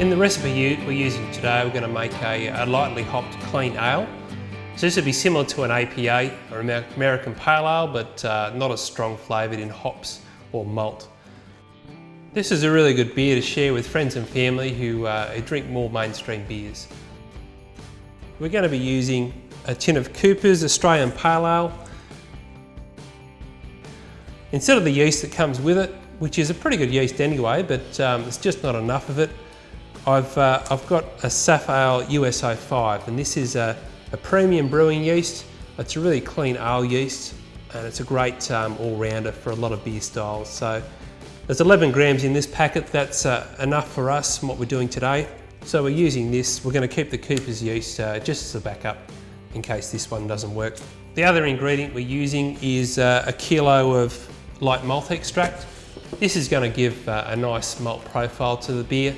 In the recipe we're using today, we're going to make a, a lightly hopped clean ale. So this would be similar to an APA or American Pale Ale, but uh, not as strong flavoured in hops or malt. This is a really good beer to share with friends and family who, uh, drink more mainstream beers. We're going to be using a tin of Cooper's Australian Pale Ale. Instead of the yeast that comes with it, which is a pretty good yeast anyway, but um, it's just not enough of it, I've, uh, I've got a Safale 5 and this is a, a, premium brewing yeast. It's a really clean ale yeast and it's a great um, all-rounder for a lot of beer styles. So there's 11 grams in this packet, that's uh, enough for us and what we're doing today. So we're using this, we're going to keep the Cooper's yeast uh, just as a backup in case this one doesn't work. The other ingredient we're using is uh, a kilo of light malt extract. This is going to give uh, a nice malt profile to the beer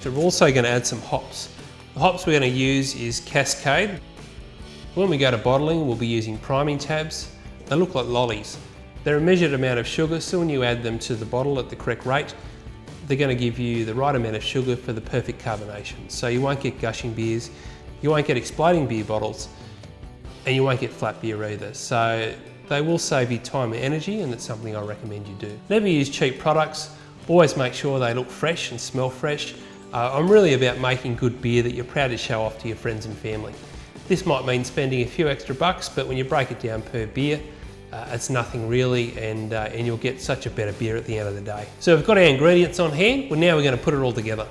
so we're also going to add some hops. The hops we're going to use is Cascade. When we go to bottling, we'll be using priming tabs. They look like lollies. They're a measured amount of sugar, so when you add them to the bottle at the correct rate, they're going to give you the right amount of sugar for the perfect carbonation. So you won't get gushing beers, you won't get exploding beer bottles, and you won't get flat beer either. So they will save you time and energy, and it's something I recommend you do. Never use cheap products. Always make sure they look fresh and smell fresh. Uh, I'm really about making good beer that you're proud to show off to your friends and family. This might mean spending a few extra bucks, but when you break it down per beer, uh, it's nothing really and, uh, and you'll get such a better beer at the end of the day. So we've got our ingredients on hand, well now we're going to put it all together.